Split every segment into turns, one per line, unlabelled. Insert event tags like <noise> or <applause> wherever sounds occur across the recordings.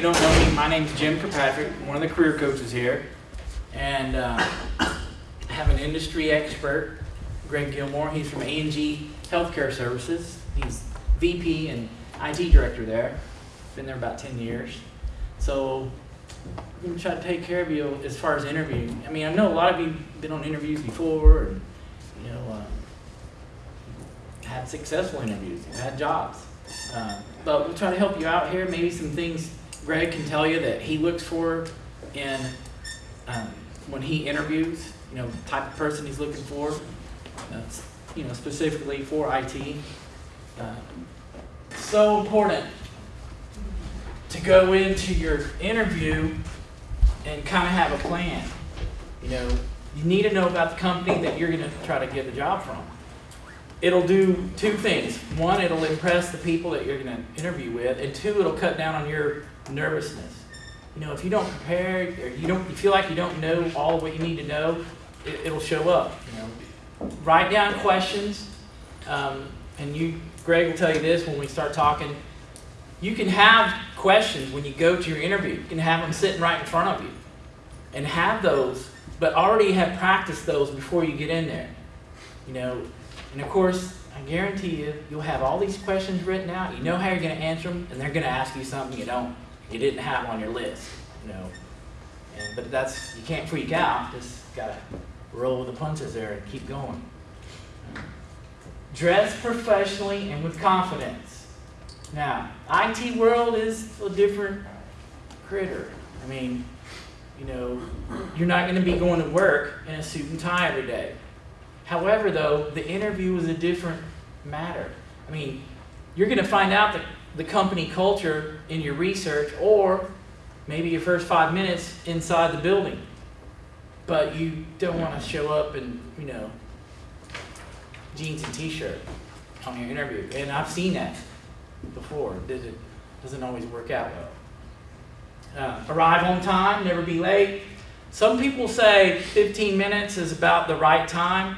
you don't know me, my name's Jim Kirkpatrick, one of the career coaches here. And uh, I have an industry expert, Greg Gilmore. He's from A&G Healthcare Services. He's VP and IT director there. Been there about 10 years. So I'm going to try to take care of you as far as interviewing. I mean, I know a lot of you have been on interviews before and, you know, uh, had successful interviews, had jobs. Uh, but we'll try to help you out here. Maybe some things Greg can tell you that he looks for in um, when he interviews. You know, the type of person he's looking for. Uh, you know, specifically for IT. Uh, so important to go into your interview and kind of have a plan. You know, you need to know about the company that you're going to try to get the job from it'll do two things. One, it'll impress the people that you're going to interview with, and two, it'll cut down on your nervousness. You know, if you don't prepare or you don't, you feel like you don't know all what you need to know, it, will show up. You know, write down questions, um, and you, Greg, will tell you this when we start talking. You can have questions when you go to your interview. You can have them sitting right in front of you, and have those, but already have practiced those before you get in there. You know, and of course, I guarantee you, you'll have all these questions written out. You know how you're going to answer them, and they're going to ask you something you don't, you didn't have on your list. You know, and, but that's you can't freak out. Just gotta roll with the punches there and keep going. Dress professionally and with confidence. Now, IT world is a different critter. I mean, you know, you're not going to be going to work in a suit and tie every day. However, though, the interview is a different matter. I mean, you're going to find out the, the company culture in your research or maybe your first five minutes inside the building. But you don't want to show up in, you know, jeans and t-shirt on your interview. And I've seen that before. It doesn't always work out well. Uh, arrive on time, never be late. Some people say 15 minutes is about the right time.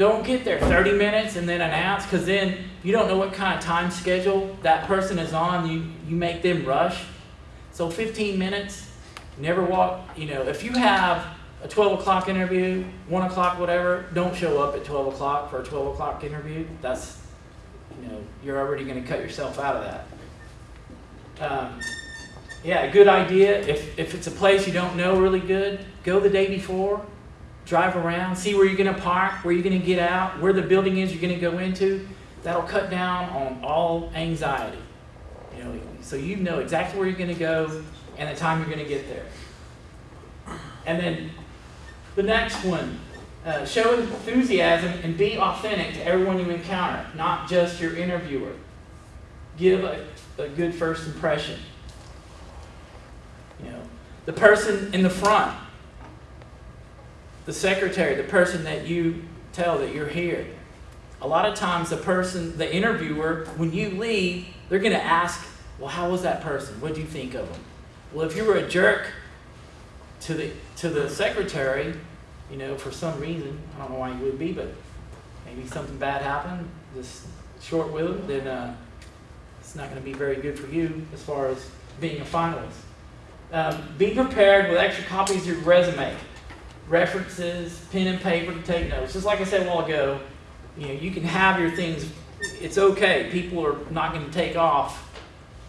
Don't get there 30 minutes and then announce because then you don't know what kind of time schedule that person is on. You, you make them rush. So 15 minutes, never walk. You know, if you have a 12 o'clock interview, 1 o'clock, whatever, don't show up at 12 o'clock for a 12 o'clock interview. That's, you know, you're already going to cut yourself out of that. Um, yeah, a good idea. If, if it's a place you don't know really good, go the day before drive around, see where you're going to park, where you're going to get out, where the building is you're going to go into. That'll cut down on all anxiety. You know, so you know exactly where you're going to go and the time you're going to get there. And then the next one, uh, show enthusiasm and be authentic to everyone you encounter, not just your interviewer. Give a, a good first impression. You know, the person in the front the secretary, the person that you tell that you're here. A lot of times the person, the interviewer, when you leave, they're going to ask, well, how was that person? What do you think of them? Well, if you were a jerk to the, to the secretary, you know, for some reason, I don't know why you would be, but maybe something bad happened, just short-lived, then uh, it's not going to be very good for you as far as being a finalist. Um, be prepared with extra copies of your resume references, pen and paper to take notes. Just like I said a while ago, you know, you can have your things. It's okay. People are not going to take off.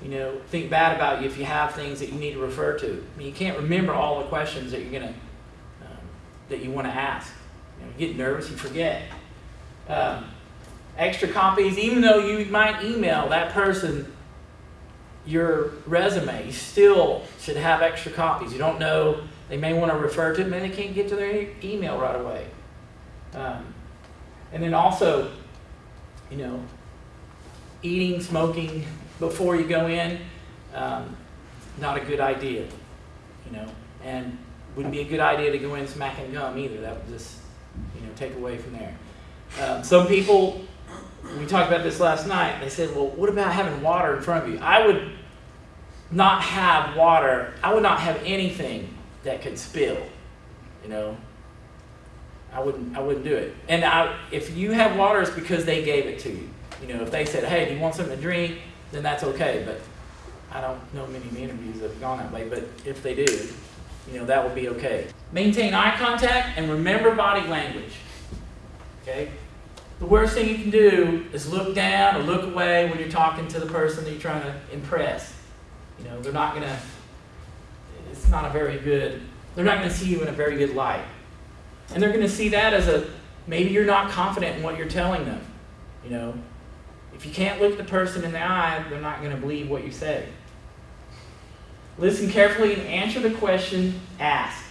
You know, think bad about you if you have things that you need to refer to. I mean, you can't remember all the questions that you're going to um, that you want to ask. You, know, you get nervous, you forget. Um, extra copies, even though you might email that person your resume, you still should have extra copies. You don't know they may want to refer to it, and they can't get to their email right away. Um, and then also, you know, eating, smoking before you go in, um, not a good idea, you know, and wouldn't be a good idea to go in smacking gum either. That would just, you know, take away from there. Um, some people, we talked about this last night, they said, well, what about having water in front of you? I would not have water, I would not have anything that could spill. You know, I wouldn't I wouldn't do it. And I, if you have water, it's because they gave it to you. You know, if they said, "Hey, do you want something to drink?" then that's okay. But I don't know many interviews that have gone that way, but if they do, you know, that will be okay. Maintain eye contact and remember body language. Okay? The worst thing you can do is look down or look away when you're talking to the person that you're trying to impress. You know, they're not gonna, it's not a very good, they're not gonna see you in a very good light. And they're gonna see that as a, maybe you're not confident in what you're telling them. You know, if you can't look the person in the eye, they're not gonna believe what you say. Listen carefully and answer the question asked.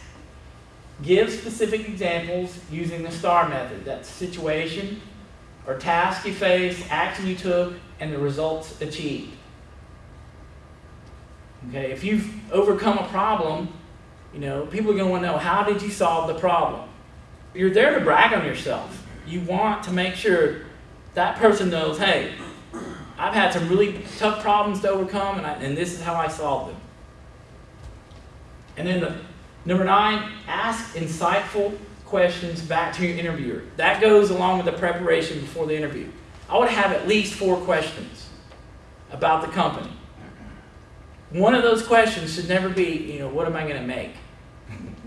Give specific examples using the STAR method. That's situation or task you faced, action you took, and the results achieved. Okay, if you've overcome a problem, you know, people are going to want to know how did you solve the problem? You're there to brag on yourself. You want to make sure that person knows, hey, I've had some really tough problems to overcome, and, I, and this is how I solved them. And then the, number nine, ask insightful questions back to your interviewer. That goes along with the preparation before the interview. I would have at least four questions about the company. One of those questions should never be, you know, what am I going to make?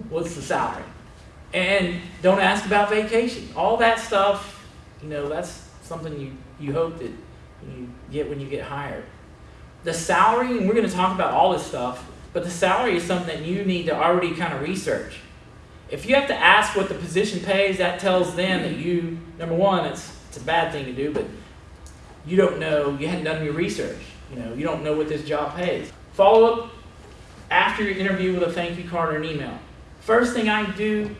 What's the salary? And don't ask about vacation. All that stuff, you know, that's something you, you hope that you get when you get hired. The salary, and we're going to talk about all this stuff, but the salary is something that you need to already kind of research. If you have to ask what the position pays, that tells them that you, number one, it's, it's a bad thing to do, but you don't know, you hadn't done your research. You know, you don't know what this job pays. Follow up after your interview with a thank you card or an email. First thing I do,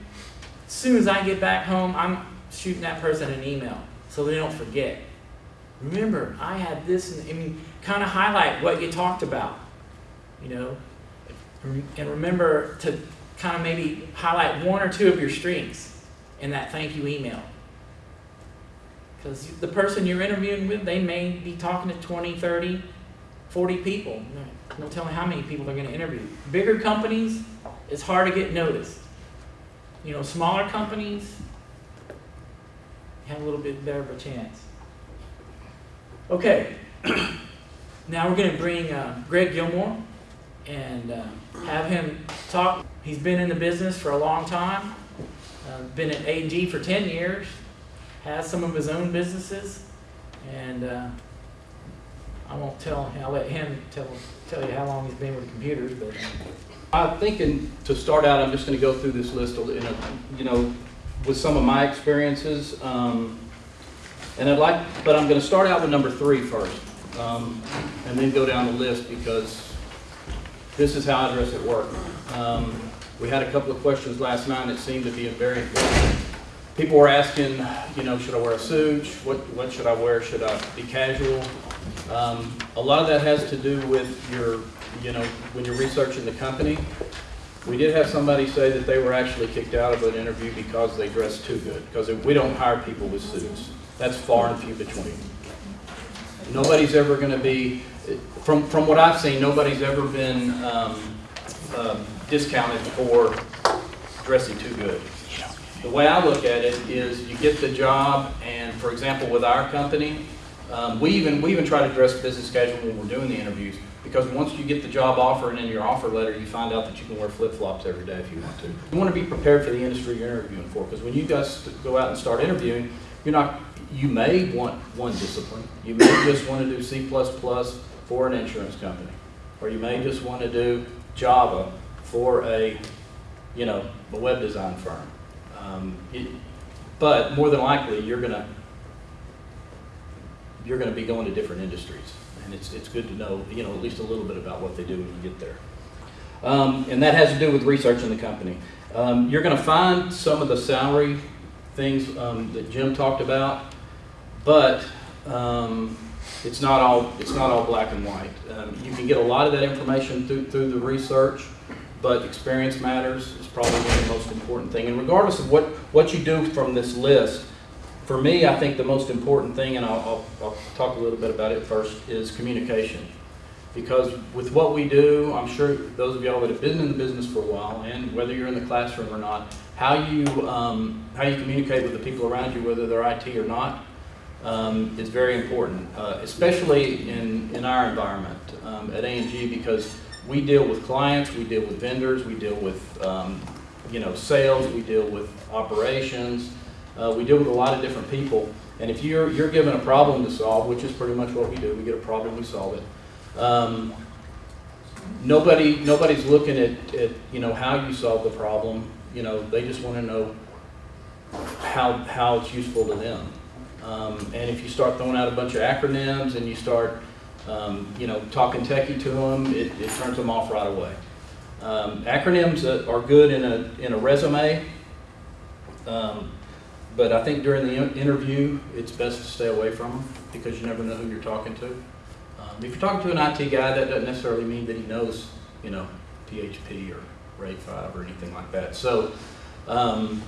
as soon as I get back home, I'm shooting that person an email so they don't forget. Remember, I had this, and I mean, kind of highlight what you talked about, you know, and remember to kind of maybe highlight one or two of your strengths in that thank you email. Because the person you're interviewing with, they may be talking to 20, 30, 40 people. No telling how many people they're going to interview. Bigger companies, it's hard to get noticed. You know, smaller companies, have a little bit better of a chance. Okay, <clears throat> now we're going to bring uh, Greg Gilmore and uh, have him talk. He's been in the business for a long time, uh, been at A&G for 10 years, has some of his own businesses, and uh, I won't tell, I'll let him tell, tell you how long he's been with computers, but
I'm thinking to start out, I'm just going to go through this list, in a, you know, with some of my experiences. Um, and I'd like, but I'm going to start out with number three first, um, and then go down the list because this is how I dress at work. Um, we had a couple of questions last night that seemed to be a very important. People were asking, you know, should I wear a suit? What, what should I wear? Should I be casual? Um, a lot of that has to do with your, you know, when you're researching the company. We did have somebody say that they were actually kicked out of an interview because they dressed too good, because we don't hire people with suits. That's far and few between. Nobody's ever going to be, from, from what I've seen, nobody's ever been um, uh, discounted for dressing too good. The way I look at it is you get the job, and for example, with our company, um, we even we even try to dress business casual when we're doing the interviews because once you get the job offer and in your offer letter, you find out that you can wear flip flops every day if you want to. You want to be prepared for the industry you're interviewing for because when you guys go out and start interviewing, you're not. You may want one discipline. You may just want to do C for an insurance company, or you may just want to do Java for a, you know, a web design firm. Um, it, but more than likely, you're gonna you're gonna be going to different industries, and it's it's good to know, you know, at least a little bit about what they do when you get there. Um, and that has to do with research in the company. Um, you're going to find some of the salary things um, that Jim talked about, but um, it's not all it's not all black and white. Um, you can get a lot of that information through through the research, but experience matters is probably the most important thing. And regardless of what what you do from this list, for me, I think the most important thing, and I'll, I'll, I'll talk a little bit about it first, is communication. Because with what we do, I'm sure those of y'all that have been in the business for a while, and whether you're in the classroom or not, how you um, how you communicate with the people around you, whether they're IT or not, um, is very important, uh, especially in, in our environment um, at A&G because we deal with clients, we deal with vendors, we deal with, um, you know, sales, we deal with operations, uh, we deal with a lot of different people. And if you're, you're given a problem to solve, which is pretty much what we do, we get a problem, we solve it. Um, nobody, nobody's looking at, at, you know, how you solve the problem, you know, they just want to know how, how it's useful to them. Um, and if you start throwing out a bunch of acronyms and you start, um, you know, talking techie to them, it, it turns them off right away. Um, acronyms are good in a, in a resume, um, but I think during the interview, it's best to stay away from them because you never know who you're talking to. Um, if you're talking to an IT guy, that doesn't necessarily mean that he knows, you know, PHP or RAID 5 or anything like that. So, um,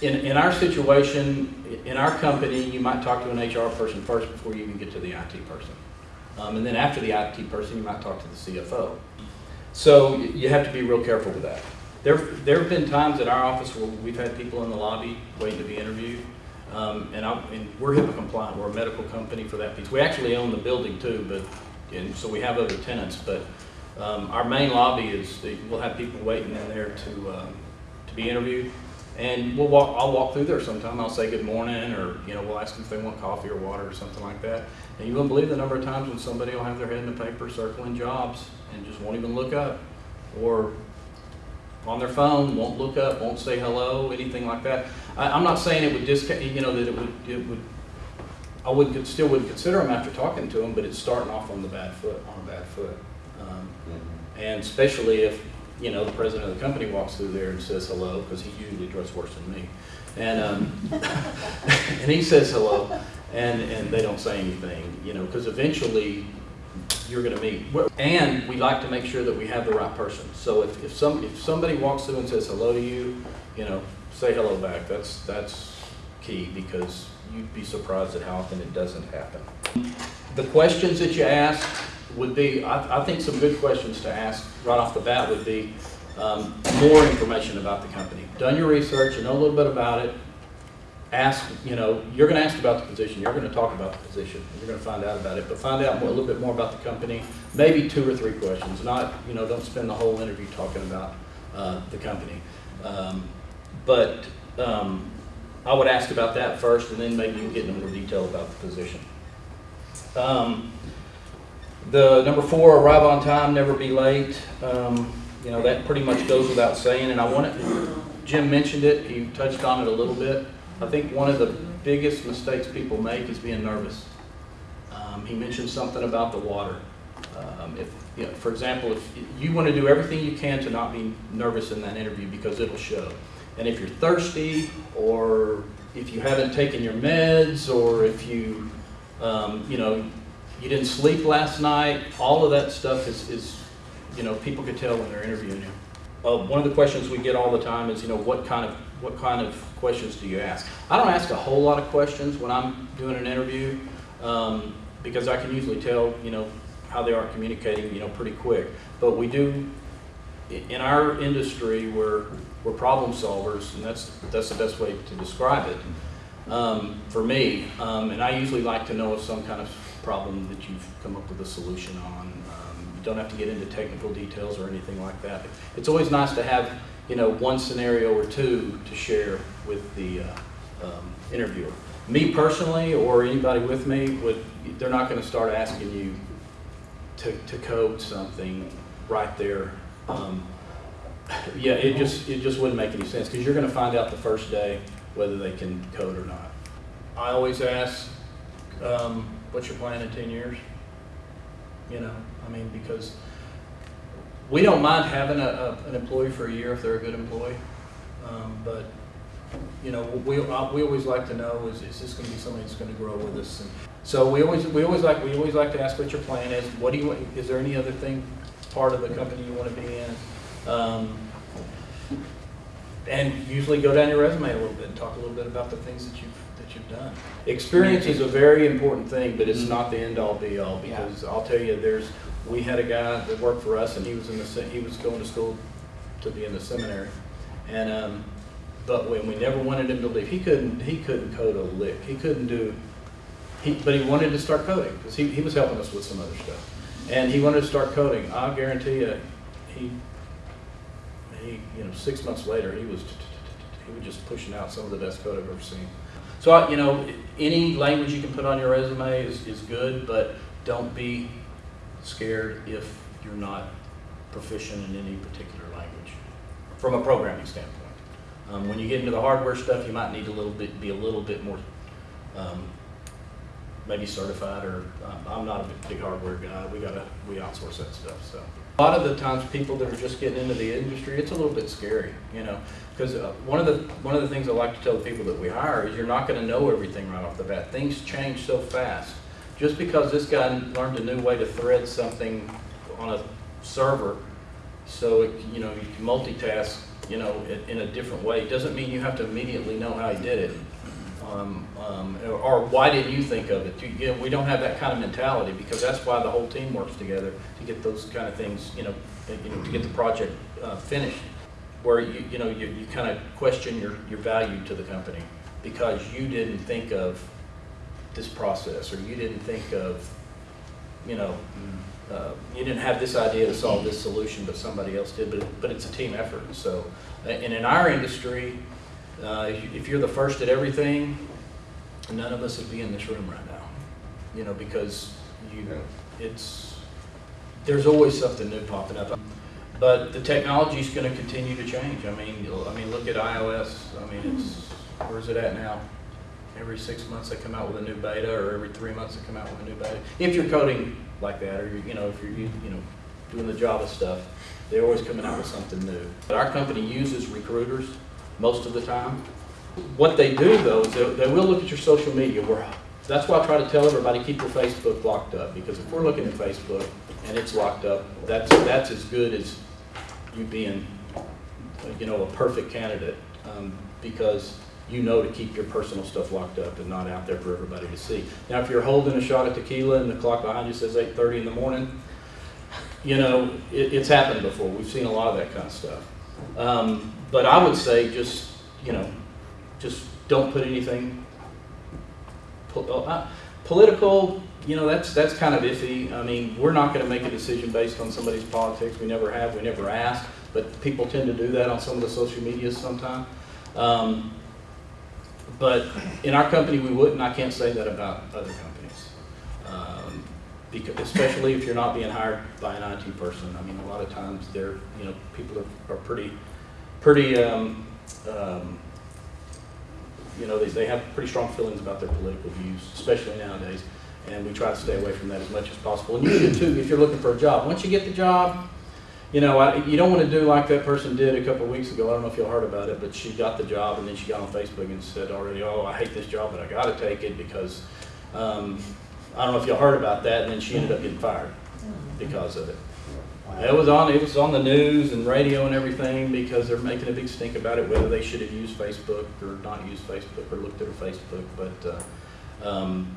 in, in our situation, in our company, you might talk to an HR person first before you even get to the IT person. Um, and then after the IT person, you might talk to the CFO. So you have to be real careful with that. There, there have been times in our office where we've had people in the lobby waiting to be interviewed. Um, and, I, and we're HIPAA compliant, we're a medical company for that piece. We actually own the building too, but, and so we have other tenants, but, um, our main lobby is, we'll have people waiting in there to, um, to be interviewed. And we'll walk, I'll walk through there sometime, I'll say good morning, or, you know, we'll ask them if they want coffee or water or something like that. And you wouldn't believe the number of times when somebody will have their head in the paper circling jobs and just won't even look up. Or on their phone, won't look up, won't say hello, anything like that. I, I'm not saying it would discount, you know, that it would, it would, I would, still wouldn't consider them after talking to them, but it's starting off on the bad foot, on a bad foot. Um, And especially if, you know, the president of the company walks through there and says hello, because he usually dressed worse than me. And, um, <laughs> and he says hello, and, and they don't say anything, you know, because eventually you're gonna meet. And we like to make sure that we have the right person. So if, if some, if somebody walks through and says hello to you, you know, say hello back. That's, that's key, because you'd be surprised at how often it doesn't happen. The questions that you ask would be, I, I think some good questions to ask right off the bat would be, um, more information about the company. Done your research, you know a little bit about it. Ask, you know, you're gonna ask about the position, you're gonna talk about the position, you're gonna find out about it, but find out more, a little bit more about the company. Maybe two or three questions, not, you know, don't spend the whole interview talking about, uh, the company. Um, But, um, I would ask about that first, and then maybe you can get into more detail about the position. Um, The number four, arrive on time, never be late. Um, You know, that pretty much goes without saying, and I want it, Jim mentioned it, he touched on it a little bit. I think one of the biggest mistakes people make is being nervous. Um, He mentioned something about the water. Um, If, you know, for example, if you want to do everything you can to not be nervous in that interview because it'll show. And if you're thirsty, or if you haven't taken your meds, or if you, um, you know, you didn't sleep last night, all of that stuff is, is, you know, people can tell when they're interviewing you. Uh, one of the questions we get all the time is, you know, what kind of, what kind of questions do you ask? I don't ask a whole lot of questions when I'm doing an interview, um, because I can usually tell, you know, how they are communicating, you know, pretty quick. But we do, in our industry, we're, we're problem solvers, and that's, that's the best way to describe it, um, for me. Um, and I usually like to know of some kind of problem that you've come up with a solution on. You don't have to get into technical details or anything like that. It's always nice to have, you know, one scenario or two to share with the uh, um, interviewer. Me personally, or anybody with me, would, they're not gonna start asking you to, to code something right there. Um, Yeah, it just, it just wouldn't make any sense, because you're gonna find out the first day whether they can code or not. I always ask, um, what's your plan in ten years? You know, I mean, because we don't mind having a, a, an employee for a year if they're a good employee. Um, but, you know, we, uh, we always like to know, is, is this gonna be somebody that's gonna grow with us? And So we always, we always like, we always like to ask what your plan is, what do you, is there any other thing, part of the company you wanna be in? Um, and usually go down your resume a little bit and talk a little bit about the things that you've, that you've done. Experience is a very important thing, but it's not the end-all be-all, because I'll tell you, there's, we had a guy that worked for us, and he was in the, he was going to school to be in the seminary. And, um, but when we never wanted him to leave, he couldn't, he couldn't code a lick. He couldn't do, he, but he wanted to start coding, because he, he was helping us with some other stuff. And he wanted to start coding. I'll guarantee you, he, he, you know, six months later, he was, he was just pushing out some of the best code I've ever seen. So, I- you know, any language you can put on your resume is, is good, but don't be scared if you're not proficient in any particular language, from a programming standpoint. Um, when you get into the hardware stuff, you might need a little bit, be a little bit more, um, maybe certified, or, um, I'm not a big- hardware guy, we gotta, we outsource that stuff, so. A lot of the times, people that are just getting into the industry, it's a little bit scary, you know? Because one of the, one of the things I like to tell the people that we hire is you're not gonna know everything right off the bat. Things change so fast. Just because this guy learned a new way to thread something on a server, so it, you know, you can multitask, you know, in, in a different way, doesn't mean you have to immediately know how he did it. Um, um, or, why didn't you think of it? You, you know, we don't have that kind of mentality, because that's why the whole team works together to get those kind of things, you know, you know, to get the project, uh, finished. Where you, you know, you, you kind of question your, your value to the company, because you didn't think of this process, or you didn't think of, you know, uh, you didn't have this idea to solve this solution, but somebody else did, but, but it's a team effort, so. And in our industry, uh, if you- if you're the first at everything, none of us would be in this room right now. You know, because you, know, it's, there's always something new popping up. But the technology is gonna continue to change. I mean, I mean, look at iOS, I mean, it's, where's it at now? Every six months they come out with a new beta, or every three months they come out with a new beta. If you're coding like that, or, you know, if you're, you know, doing the Java stuff, they're always coming out with something new. But our company uses recruiters most of the time. What they do though, is they, they will look at your social media. We're, that's why I try to tell everybody, keep your Facebook locked up, because if we're looking at Facebook and it's locked up, that's, that's as good as you being, you know, a perfect candidate, um, because you know to keep your personal stuff locked up and not out there for everybody to see. Now, if you're holding a shot of tequila and the clock behind you says eight thirty in the morning, you know, it, it's happened before. We've seen a lot of that kind of stuff. Um, but I would say just, you know, just don't put anything po- uh, uh, political. You know, that's that's kind of iffy. I mean, we're not going to make a decision based on somebody's politics. We never have. We never ask. But people tend to do that on some of the social media sometimes. Um, but in our company, we wouldn't. I can't say that about other companies. Um, because, especially if you're not being hired by an IT person. I mean, a lot of times they're, you know, people are, are pretty, pretty, um, um, you know, they, they have pretty strong feelings about their political views, especially nowadays. And we try to stay away from that as much as possible. And you do too, if you're looking for a job. Once you get the job, you know, I, you don't want to do like that person did a couple of weeks ago. I don't know if y'all heard about it, but she got the job and then she got on Facebook and said already, oh, I hate this job, but I got to take it because, um, I don't know if y'all heard about that. And then she ended up getting fired because of it. It was on, it was on the news and radio and everything because they're making a big stink about it, whether they should have used Facebook or not used Facebook or looked at her Facebook. But, uh, um,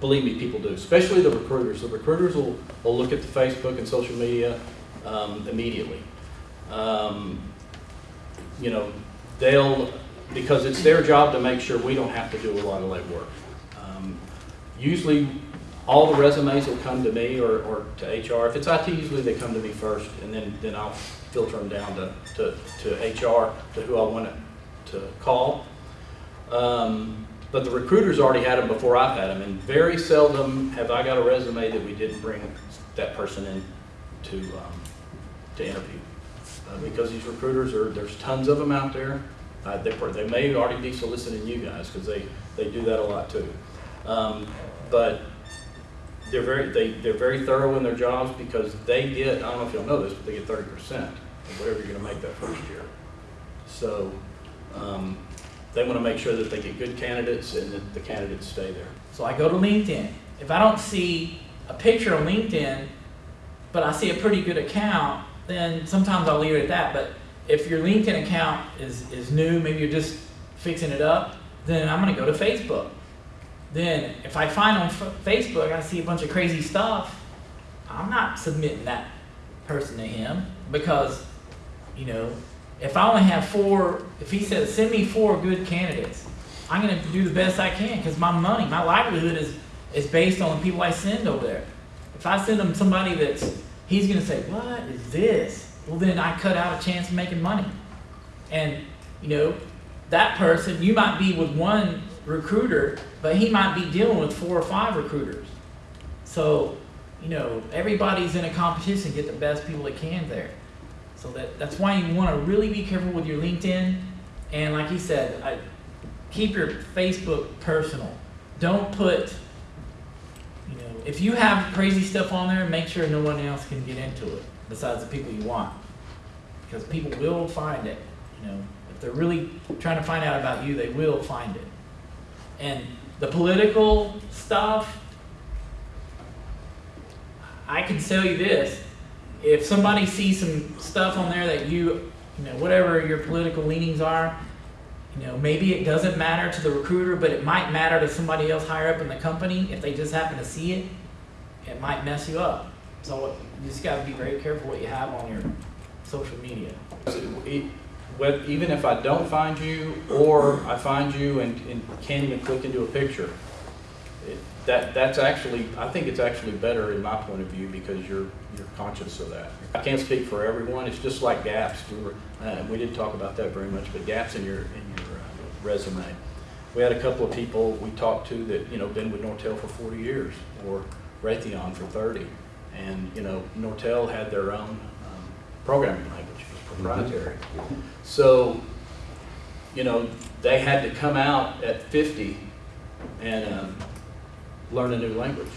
believe me, people do, especially the recruiters. The recruiters will, will look at the Facebook and social media, um, immediately. Um, you know, they'll, because it's their job to make sure we don't have to do a lot of legwork. Um, Usually, all the resumes will come to me or, or to HR. If it's IT, usually they come to me first, and then, then I'll filter them down to, to, to HR, to who I want to call. Um, but the recruiters already had them before I've had them, and very seldom have I got a resume that we didn't bring that person in to, um, to interview. Uh, because these recruiters are, there's tons of them out there. Uh, they, they may already be soliciting you guys, because they, they do that a lot too. Um, but they're very, they, they're very thorough in their jobs because they get, I don't know if y'all know this, but they get thirty percent of whatever you're gonna make that first year. So, um, they wanna make sure that they get good candidates and that the candidates stay there.
So I go to LinkedIn. If I don't see a picture on LinkedIn, but I see a pretty good account, then sometimes I'll leave it at that. But if your LinkedIn account is, is new, maybe you're just fixing it up, then I'm gonna go to Facebook. Then if I find on Facebook, I see a bunch of crazy stuff, I'm not submitting that person to him because, you know, if I only have four, if he says, send me four good candidates, I'm gonna do the best I can, cause my money, my livelihood is, is based on the people I send over there. If I send them somebody that's, he's gonna say, what is this? Well, then I cut out a chance of making money. And, you know, that person, you might be with one recruiter, but he might be dealing with four or five recruiters. So, you know, everybody's in a competition to get the best people they can there. So that, that's why you want to really be careful with your LinkedIn. And like he said, I, keep your Facebook personal. Don't put, if you have crazy stuff on there, make sure no one else can get into it besides the people you want. Because people will find it, you know. If they're really trying to find out about you, they will find it. And the political stuff, I can tell you this, if somebody sees some stuff on there that you, you know, whatever your political leanings are, you know, maybe it doesn't matter to the recruiter, but it might matter to somebody else higher up in the company. If they just happen to see it, it might mess you up. So you just gotta be very careful what you have on your social media.
Even if I don't find you, or I find you and, and can't even click into a picture, it- that, that's actually, I think it's actually better in my point of view because you're, you're conscious of that. I can't speak for everyone, it's just like gaps, we were, uh, we didn't talk about that very much, but gaps in your, in your uh, resume. We had a couple of people we talked to that, you know, been with Nortel for forty years, or Raytheon for thirty. And, you know, Nortel had their own, um, programming language, it was proprietary. So, you know, they had to come out at fifty and, um, learn a new language,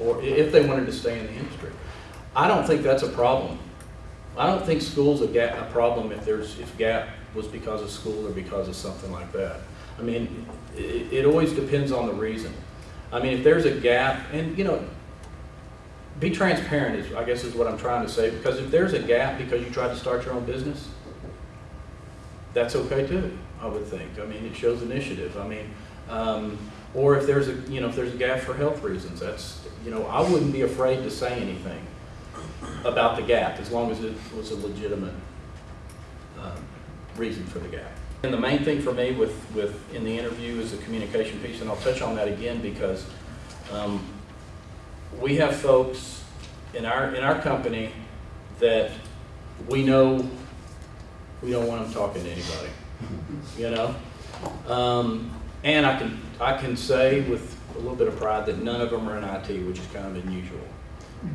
or if they wanted to stay in the industry. I don't think that's a problem. I don't think school's a gap, a problem if there's, if gap was because of school or because of something like that. I mean, it, it always depends on the reason. I mean, if there's a gap, and, you know, be transparent is, I guess is what I'm trying to say, because if there's a gap because you tried to start your own business, that's okay too, I would think. I mean, it shows initiative. I mean, um, or if there's a, you know, if there's a gap for health reasons, that's, you know, I wouldn't be afraid to say anything about the gap, as long as it was a legitimate, um, reason for the gap. And the main thing for me with, with, in the interview is the communication piece, and I'll touch on that again because, um, we have folks in our, in our company that we know we don't want them talking to anybody, you know? Um, and I can, I can say with a little bit of pride that none of them are in IT, which is kind of unusual.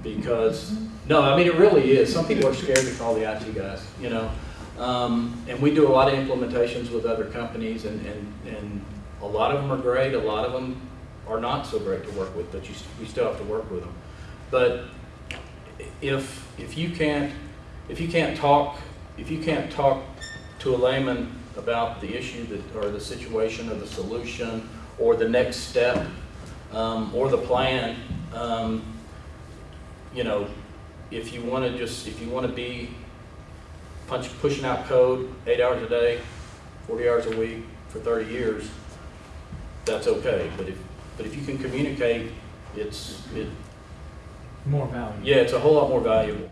Because, no, I mean, it really is. Some people are scared to call the IT guys, you know? Um, and we do a lot of implementations with other companies and, and, and a lot of them are great, a lot of them are not so great to work with, but you, we still have to work with them. But if, if you can't, if you can't talk, if you can't talk to a layman about the issue that, or the situation or the solution or the next step, um, or the plan, um, you know, if you want to just, if you want to be punch, pushing out code eight hours a day, forty hours a week for thirty years, that's okay. But if, but if you can communicate, it's, it,
More value.
yeah, it's a whole lot more valuable.